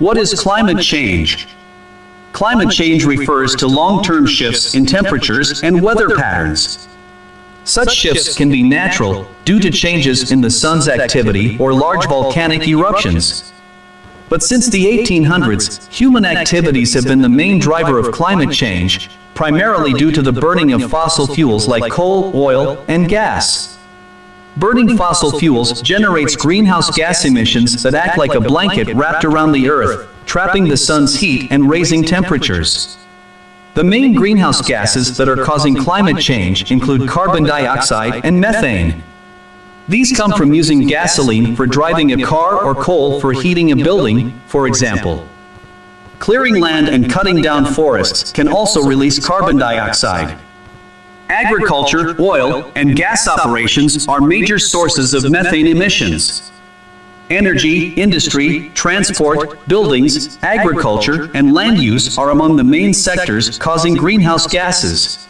What is climate change? Climate change refers to long-term shifts in temperatures and weather patterns. Such shifts can be natural due to changes in the sun's activity or large volcanic eruptions. But since the 1800s, human activities have been the main driver of climate change, primarily due to the burning of fossil fuels like coal, oil, and gas. Burning fossil fuels generates greenhouse gas emissions that act like a blanket wrapped around the Earth, trapping the sun's heat and raising temperatures. The main greenhouse gases that are causing climate change include carbon dioxide and methane. These come from using gasoline for driving a car or coal for heating a building, for example. Clearing land and cutting down forests can also release carbon dioxide. Agriculture, oil, and gas operations are major sources of methane emissions. Energy, industry, transport, buildings, agriculture, and land use are among the main sectors causing greenhouse gases.